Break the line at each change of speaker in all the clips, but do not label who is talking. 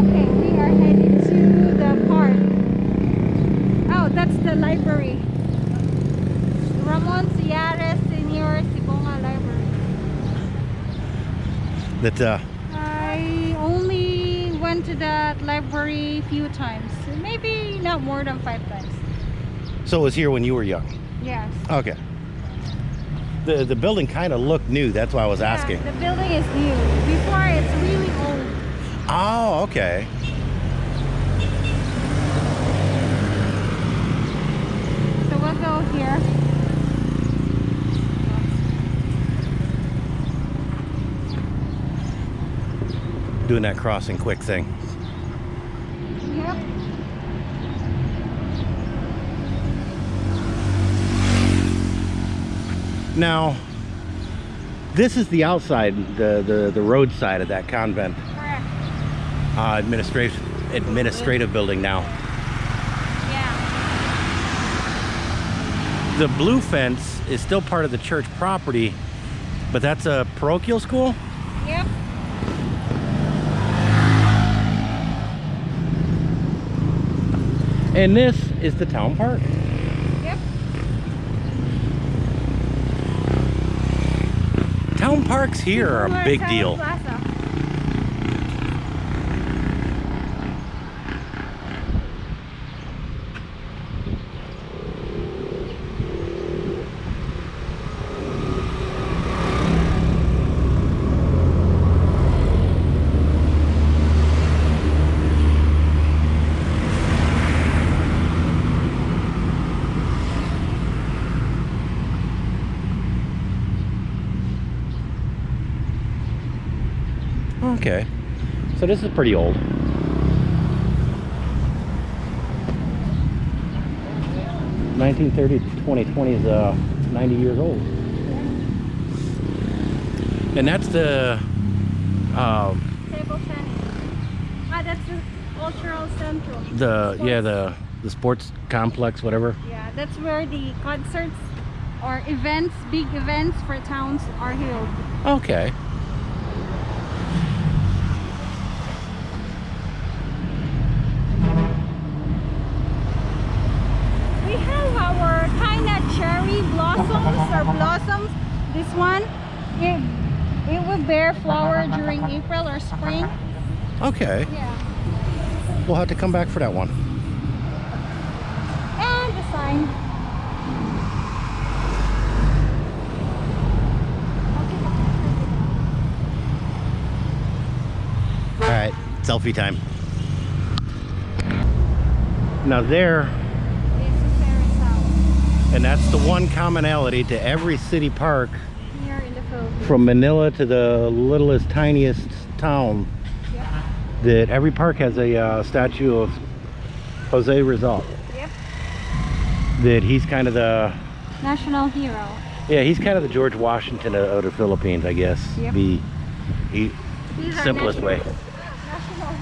Okay, we are heading to the park. Oh, that's the library. Ramon Ciares Senior Sibonga Library.
That uh,
I only went to that library a few times. Maybe not more than five times.
so it was here when you were young.
Yes.
Okay. The the building kind of looked new. That's why I was asking.
The building is new. Before it's really old.
Oh, okay.
So we'll go here.
Doing that crossing quick thing.
Yep.
Now, this is the outside, the the, the road side of that convent. Uh, administrative administrative building now.
Yeah.
The blue fence is still part of the church property, but that's a parochial school.
Yep.
And this is the town park.
Yep.
Town parks here are a big deal. Okay. So this is pretty old. Nineteen thirty to twenty twenty is uh ninety years old. And that's the um
Table tennis. Ah, that's the cultural central.
the yeah the the sports complex whatever.
Yeah, that's where the concerts or events, big events for towns are held.
Okay.
We have our kind of cherry blossoms or blossoms. This one, it it will bear flower during April or spring.
Okay.
Yeah.
We'll have to come back for that one.
And the sign.
All right, selfie time. Now there,
This is Paris House
and that's the one commonality to every city park
here in the Philippines.
from Manila to the littlest, tiniest town,
Yep.
that every park has a uh, statue of Jose Rizal.
Yep.
That he's kind of the,
National hero.
yeah, he's kind of the George Washington of, of the Philippines, I guess.
Yep.
The he, simplest way.
national- National hero.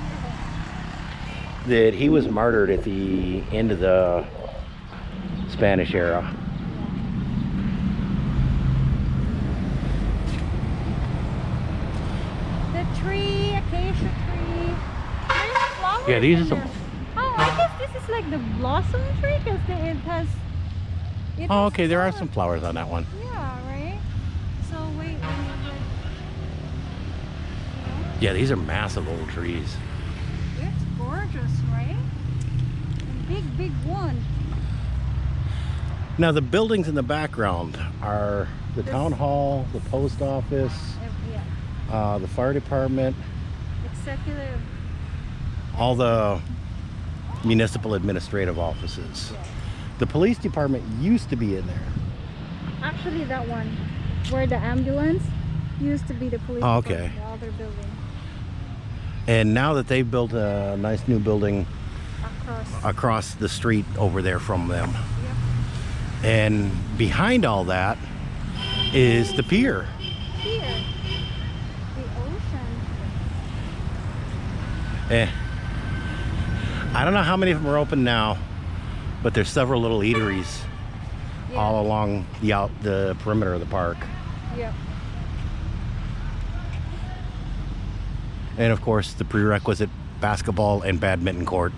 That he was martyred at the end of the Spanish era.
The tree, acacia tree. Flowers
Yeah, these are some-
there. Oh, I guess this is like the blossom tree because it has. It
Oh,
has
okay, there are
flowers.
some flowers on that one.
Yeah, right. So wait, let me look. You
Yeah, these are massive old trees.
it's gorgeous, right? A big, big one.
Now the buildings in the background are the
This-
town hall, the post office,
Uh, Yeah,
uh, the fire department,
executive.
all the municipal administrative offices. The police department used to be in there.
Actually, that one where the ambulance used to be the police.
Oh, okay.
The other building
And now that they've built a nice new building
across.
across the street over there from them. And behind all that is the pier.
Here, the ocean.
Eh. I don't know how many of them are open now, but there's several little eateries
Yeah.
all along the out the perimeter of the park.
Yep.
And of course, the prerequisite basketball and badminton court.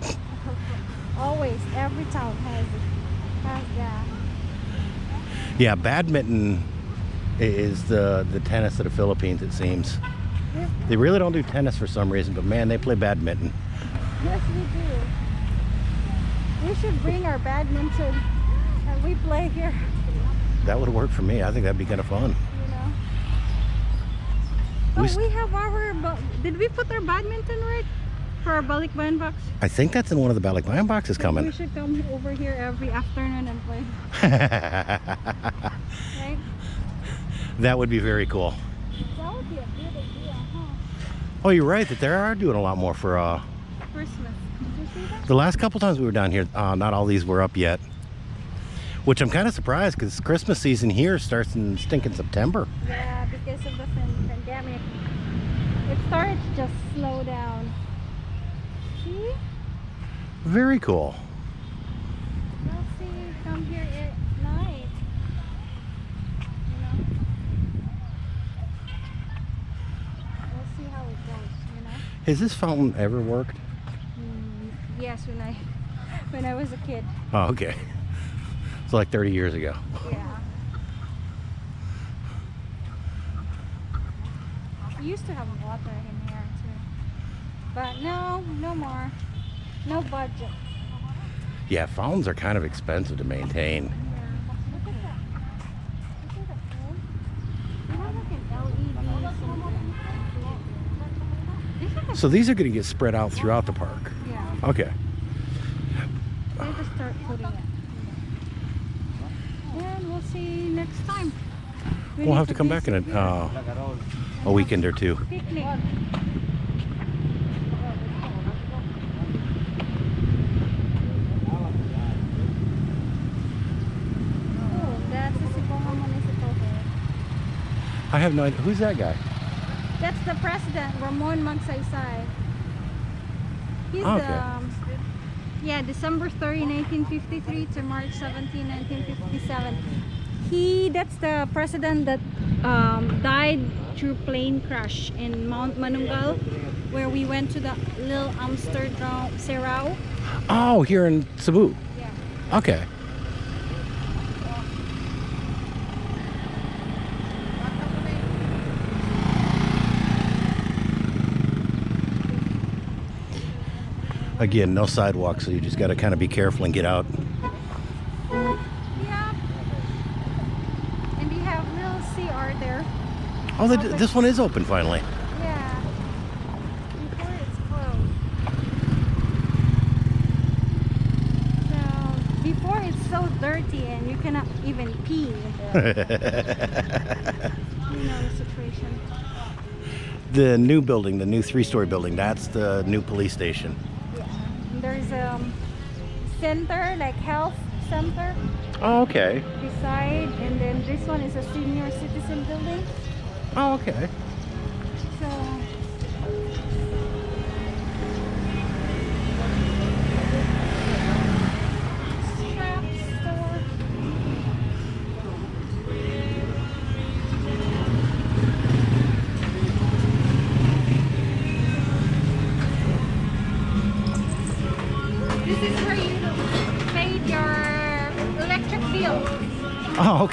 Always, every town has has that.
Yeah, badminton is the the tennis of the Philippines. It seems they really don't do tennis for some reason, but man, they play badminton.
yes, we do. We should bring our badminton and we play here.
That would work for me. I think that'd be kind of fun.
You know.
We
Oh,
s-
we have our. Did we put our badminton right for our balikbayan box?
I think that's in one of the Balikbayan boxes coming.
We should come over here every afternoon and play. Right?
that would be very cool.
That would be a good idea, huh?
Oh, you're right that they are doing a lot more for uh,
Christmas. Did you see that?
the last couple times we were down here. Uh, not all these were up yet, which I'm kind of surprised because Christmas season here starts in stinking September.
Yeah, because of the pandemic. It started to just slow down. See?
Very cool.
Let's see, you come here at night. You know? We'll see how it goes, you know?
Has this fountain ever worked?
Mm, yes, when I when I was a kid.
Oh, okay. It's like 30 years ago.
Yeah. We used to have water here too. But no, no more. No budget.
Yeah, fountains are kind of expensive to maintain.
Yeah. Look at that. Look at that phone. You have like an LED something. This is a-
So these are going to get spread out throughout the park.
yeah.
Okay.
They just start putting it. And we'll see next time. We
We'll have to come back in a, uh, a weekend or two.
Picnic. Oh, that's the Sipongan Municipal Hall.
I have no idea. Who's that guy?
That's the president, Ramon Magsaysay. He's
Okay.
the, um, yeah, December 30, 1953 to March 17, 1957. He, that's the president that um, died through plane crash in Mount Manunggal, where we went to the little Amsterdam Sirao.
Oh, here in Cebu.
Yeah.
Okay. Again, no sidewalk, so you just got to kind of be careful and get out.
Yeah. And we have little CR there.
Oh, the, this one is open finally.
Yeah. Before it's closed. So before it's so dirty and you cannot even pee in there. you know the situation.
the new building, the new three-story building, that's the new police station.
There's a um, center like health center
Oh, okay.
beside and then this one is a senior citizen building.
Oh, okay.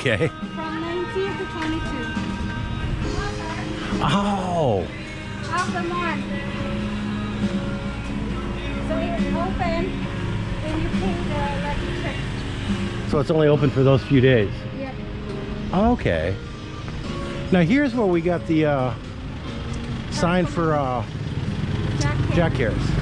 Okay.
from 19 to 22
Oh,
of the month. So it's open when you pay the electric.
so it's only open for those few days.
Yep.
Okay. Now here's where we got the uh, sign for uh,
Jack.
Jack Harris.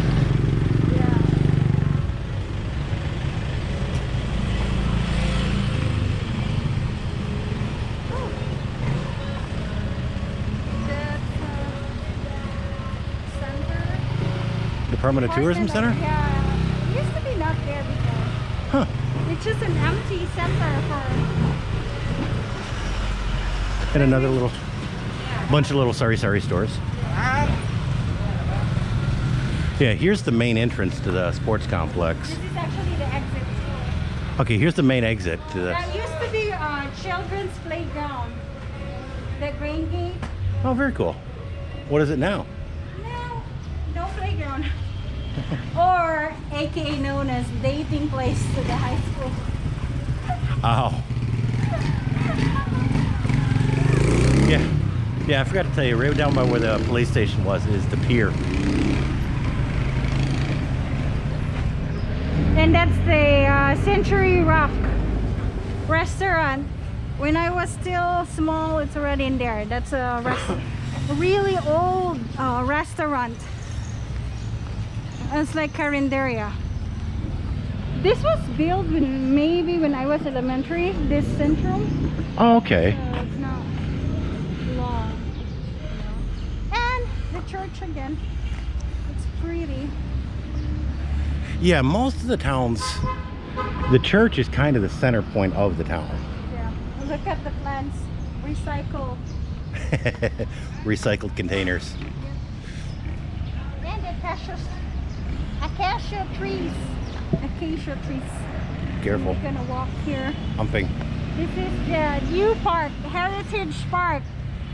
Department of Tourism Center?
Yeah. It used to be not there before.
Huh.
It's just an empty center for
And another little bunch of little sorry sorry stores. Yeah, here's the main entrance to the sports complex.
This is actually the exit.
Okay, here's the main exit to the.
That used to be uh, children's playground. The Green gate.
Oh, very cool. What is it now?
No, no playground. or aka known as dating place to the high school.
Oh. Yeah. Yeah, I forgot to tell you, right down by where the police station was is the pier.
And that's the uh, Century Rock restaurant. When I was still small, it's already in there. That's a really old uh, restaurant. It's like Carinderia. This was built when maybe when I was elementary. This centrum,
Oh, okay.
so it's not long. And the church again. It's pretty.
Yeah, most of the towns, the church is kind of the center point of the town.
Yeah. Look at the plants. Recycle.
Recycled containers.
And acacia, acacia trees. Acacia trees.
Careful.
We're gonna walk here.
Humping.
This is the new park, Heritage Park.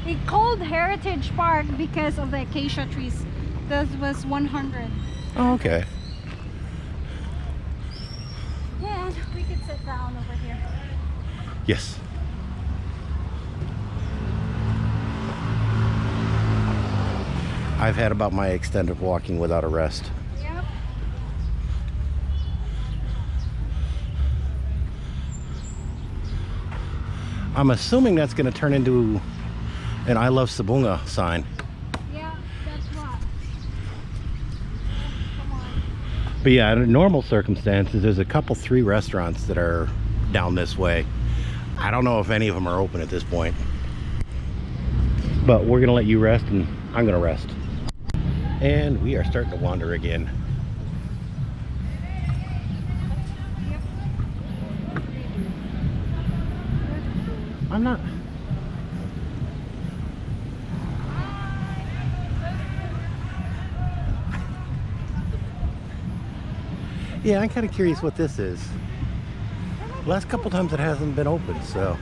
It called Heritage Park because of the acacia trees. This was 100.
Oh, okay.
Yeah, we could sit down over here.
Yes. I've had about my extent of walking without a rest.
Yep.
I'm assuming that's going to turn into an I love Sibonga sign.
Yeah, that's what.
But yeah, in normal circumstances, there's a couple, three restaurants that are down this way. I don't know if any of them are open at this point. But we're going to let you rest and I'm going to rest. And we are starting to wander again. I'm not. Yeah, I'm kind of curious what this is. Last couple times it hasn't been open, so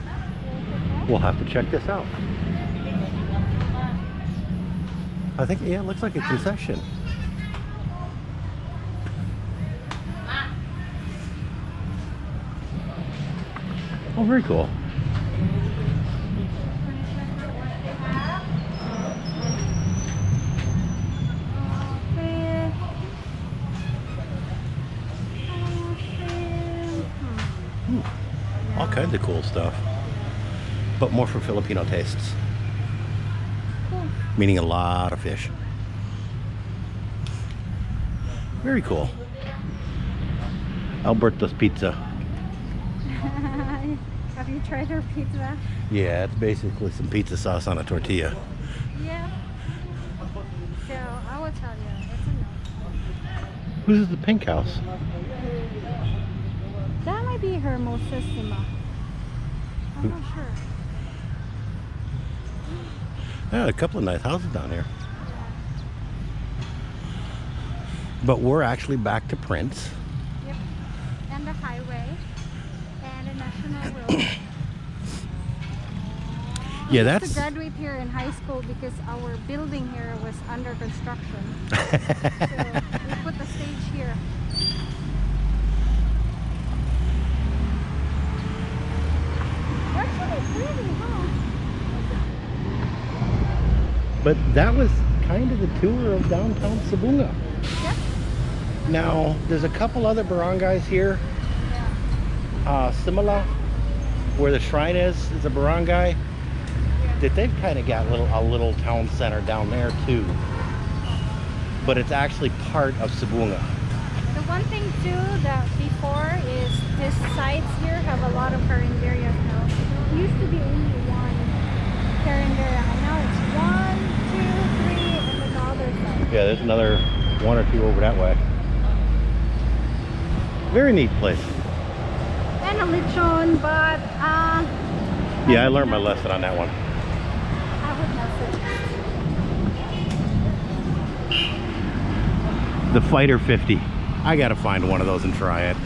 we'll have to check this out. I think, yeah, it looks like a concession. Oh, very cool. All kinds of cool stuff. But more for Filipino tastes,
Cool.
meaning a lot of fish. Very cool. Alberto's Pizza.
Have you tried her pizza?
Yeah, it's basically some pizza sauce on a tortilla.
Yeah. So I will tell you, it's a no.
Whose is the pink house?
Be Hermosissima. I'm not sure.
Yeah, a couple of nice houses down here. But we're actually back to Prince.
Yep. And the highway. And the national road.
Yeah, that's-
to graduate here in high school because our building here was under construction. so we put the stage here. Actually pretty, huh?
But that was kind of the tour of downtown Sibonga.
Yep.
Now, there's a couple other barangays here.
Yeah.
Uh, Simala, where the shrine is, is a barangay. That they've kind of got little a little town center down there too. But it's actually part of Sibonga.
The one thing too that before is these sites here have a lot of carinderias now. It used to be only one carinderia, and now it's one, two, three, and then the other side.
Yeah, there's another one or two over that way. Very neat place.
And a lechon, but uh,
Yeah, I learned my lesson on that one.
I would not.
The Fighter 50. I gotta find one of those and try it.